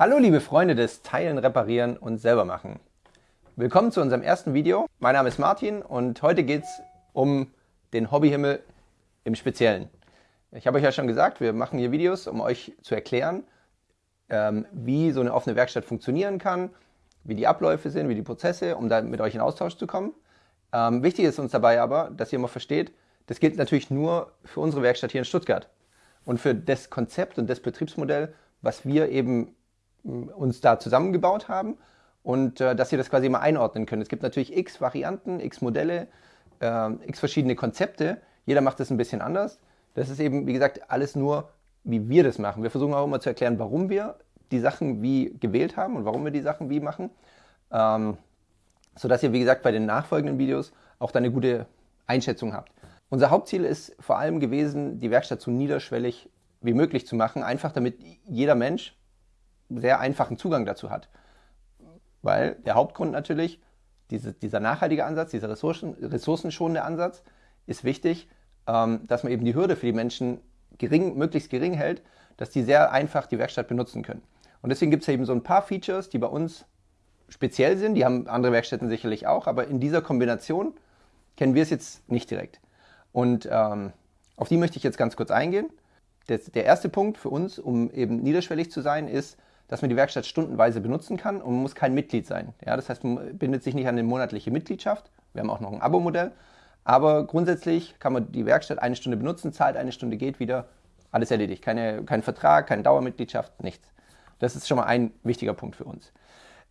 Hallo liebe Freunde des Teilen, Reparieren und selber machen. Willkommen zu unserem ersten Video. Mein Name ist Martin und heute geht es um den Hobbyhimmel im Speziellen. Ich habe euch ja schon gesagt, wir machen hier Videos, um euch zu erklären, ähm, wie so eine offene Werkstatt funktionieren kann, wie die Abläufe sind, wie die Prozesse, um da mit euch in Austausch zu kommen. Ähm, wichtig ist uns dabei aber, dass ihr immer versteht, das gilt natürlich nur für unsere Werkstatt hier in Stuttgart und für das Konzept und das Betriebsmodell, was wir eben uns da zusammengebaut haben und äh, dass ihr das quasi mal einordnen könnt. Es gibt natürlich x Varianten, x Modelle, äh, x verschiedene Konzepte. Jeder macht das ein bisschen anders. Das ist eben, wie gesagt, alles nur, wie wir das machen. Wir versuchen auch immer zu erklären, warum wir die Sachen wie gewählt haben und warum wir die Sachen wie machen. Ähm, sodass ihr, wie gesagt, bei den nachfolgenden Videos auch da eine gute Einschätzung habt. Unser Hauptziel ist vor allem gewesen, die Werkstatt so niederschwellig wie möglich zu machen, einfach damit jeder Mensch sehr einfachen Zugang dazu hat. Weil der Hauptgrund natürlich, diese, dieser nachhaltige Ansatz, dieser Ressourcen, ressourcenschonende Ansatz, ist wichtig, ähm, dass man eben die Hürde für die Menschen gering, möglichst gering hält, dass die sehr einfach die Werkstatt benutzen können. Und deswegen gibt es eben so ein paar Features, die bei uns speziell sind, die haben andere Werkstätten sicherlich auch, aber in dieser Kombination kennen wir es jetzt nicht direkt. Und ähm, auf die möchte ich jetzt ganz kurz eingehen. Das, der erste Punkt für uns, um eben niederschwellig zu sein, ist, dass man die Werkstatt stundenweise benutzen kann und man muss kein Mitglied sein. Ja, das heißt, man bindet sich nicht an eine monatliche Mitgliedschaft. Wir haben auch noch ein Abo-Modell. Aber grundsätzlich kann man die Werkstatt eine Stunde benutzen, zahlt eine Stunde, geht wieder, alles erledigt. Keine, kein Vertrag, keine Dauermitgliedschaft, nichts. Das ist schon mal ein wichtiger Punkt für uns.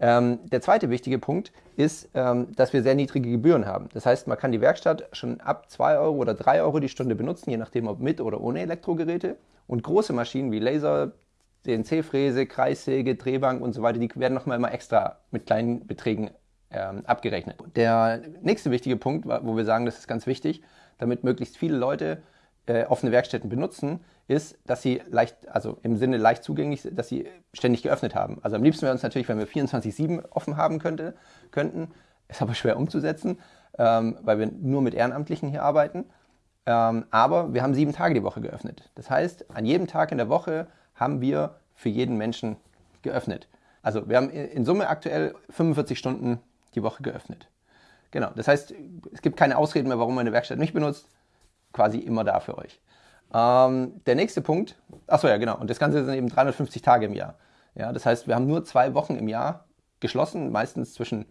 Ähm, der zweite wichtige Punkt ist, ähm, dass wir sehr niedrige Gebühren haben. Das heißt, man kann die Werkstatt schon ab 2 Euro oder 3 Euro die Stunde benutzen, je nachdem ob mit oder ohne Elektrogeräte. Und große Maschinen wie Laser, CNC-Fräse, Kreissäge, Drehbank und so weiter, die werden nochmal immer extra mit kleinen Beträgen ähm, abgerechnet. Der nächste wichtige Punkt, wo wir sagen, das ist ganz wichtig, damit möglichst viele Leute äh, offene Werkstätten benutzen, ist, dass sie leicht, also im Sinne leicht zugänglich, dass sie ständig geöffnet haben. Also am liebsten wäre uns natürlich, wenn wir 24-7 offen haben könnte, könnten. Ist aber schwer umzusetzen, ähm, weil wir nur mit Ehrenamtlichen hier arbeiten. Ähm, aber wir haben sieben Tage die Woche geöffnet. Das heißt, an jedem Tag in der Woche haben wir für jeden Menschen geöffnet. Also wir haben in Summe aktuell 45 Stunden die Woche geöffnet. Genau, das heißt, es gibt keine Ausreden mehr, warum man eine Werkstatt nicht benutzt. Quasi immer da für euch. Ähm, der nächste Punkt, achso ja genau, und das Ganze sind eben 350 Tage im Jahr. Ja, das heißt, wir haben nur zwei Wochen im Jahr geschlossen, meistens zwischen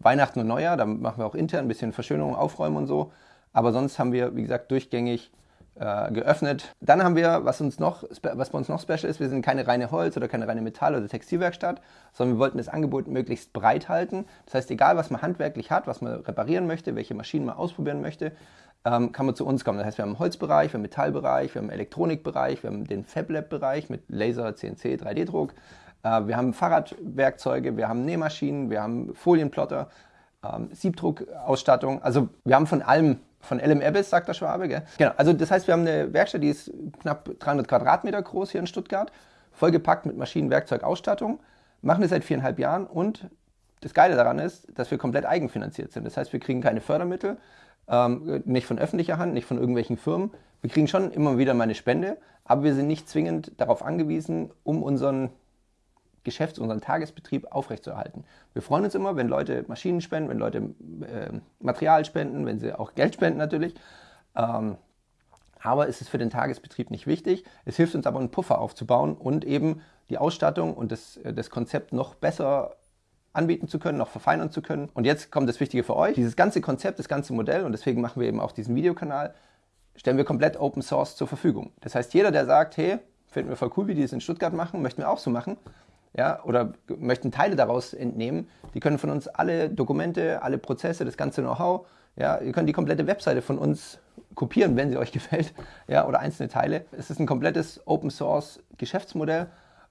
Weihnachten und Neujahr. Da machen wir auch intern ein bisschen Verschönerung, Aufräumen und so. Aber sonst haben wir, wie gesagt, durchgängig äh, geöffnet. Dann haben wir, was, uns noch, was bei uns noch special ist, wir sind keine reine Holz- oder keine reine Metall- oder Textilwerkstatt, sondern wir wollten das Angebot möglichst breit halten. Das heißt, egal was man handwerklich hat, was man reparieren möchte, welche Maschinen man ausprobieren möchte, ähm, kann man zu uns kommen. Das heißt, wir haben Holzbereich, wir haben Metallbereich, wir haben Elektronikbereich, wir haben den FabLab-Bereich mit Laser, CNC, 3D-Druck. Äh, wir haben Fahrradwerkzeuge, wir haben Nähmaschinen, wir haben Folienplotter, ähm, Siebdruckausstattung. Also wir haben von allem, von LM Abyss, sagt der Schwabe. Gell? Genau, also das heißt, wir haben eine Werkstatt, die ist knapp 300 Quadratmeter groß hier in Stuttgart, vollgepackt mit Maschinen, Werkzeug, Ausstattung, machen das seit viereinhalb Jahren und das Geile daran ist, dass wir komplett eigenfinanziert sind. Das heißt, wir kriegen keine Fördermittel, ähm, nicht von öffentlicher Hand, nicht von irgendwelchen Firmen. Wir kriegen schon immer wieder mal eine Spende, aber wir sind nicht zwingend darauf angewiesen, um unseren Geschäfts-, unseren Tagesbetrieb aufrechtzuerhalten. Wir freuen uns immer, wenn Leute Maschinen spenden, wenn Leute äh, Material spenden, wenn sie auch Geld spenden natürlich. Ähm, aber es ist für den Tagesbetrieb nicht wichtig. Es hilft uns aber, einen Puffer aufzubauen und eben die Ausstattung und das, äh, das Konzept noch besser anbieten zu können, noch verfeinern zu können. Und jetzt kommt das Wichtige für euch. Dieses ganze Konzept, das ganze Modell, und deswegen machen wir eben auch diesen Videokanal, stellen wir komplett Open Source zur Verfügung. Das heißt, jeder, der sagt, hey, finden wir voll cool, wie die das in Stuttgart machen, möchten wir auch so machen, ja, oder möchten Teile daraus entnehmen, die können von uns alle Dokumente, alle Prozesse, das ganze Know-how, ja, ihr könnt die komplette Webseite von uns kopieren, wenn sie euch gefällt, ja, oder einzelne Teile. Es ist ein komplettes Open Source Geschäftsmodell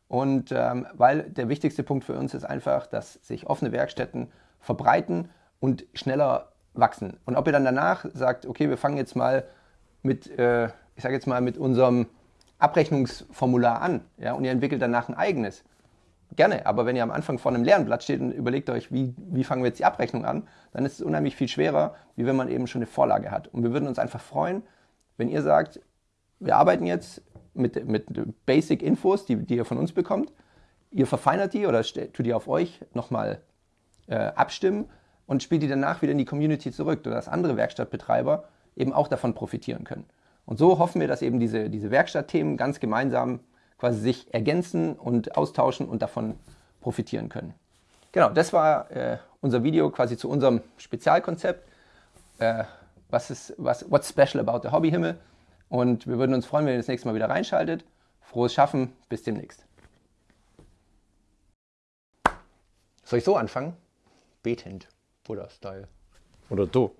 und ähm, weil der wichtigste Punkt für uns ist einfach, dass sich offene Werkstätten verbreiten und schneller wachsen. Und ob ihr dann danach sagt, okay, wir fangen jetzt mal mit, äh, ich sage jetzt mal, mit unserem Abrechnungsformular an, ja, und ihr entwickelt danach ein eigenes, gerne. Aber wenn ihr am Anfang vor einem leeren Blatt steht und überlegt euch, wie, wie fangen wir jetzt die Abrechnung an, dann ist es unheimlich viel schwerer, wie wenn man eben schon eine Vorlage hat. Und wir würden uns einfach freuen, wenn ihr sagt, wir arbeiten jetzt mit, mit Basic Infos, die, die ihr von uns bekommt. Ihr verfeinert die oder tut die auf euch nochmal äh, abstimmen und spielt die danach wieder in die Community zurück, sodass andere Werkstattbetreiber eben auch davon profitieren können. Und so hoffen wir, dass eben diese, diese Werkstattthemen ganz gemeinsam quasi sich ergänzen und austauschen und davon profitieren können. Genau, das war äh, unser Video quasi zu unserem Spezialkonzept. Äh, was ist, was, what's special about the Hobbyhimmel? Und wir würden uns freuen, wenn ihr das nächste Mal wieder reinschaltet. Frohes Schaffen, bis demnächst. Soll ich so anfangen? Betend, Buddha-Style. Oder du.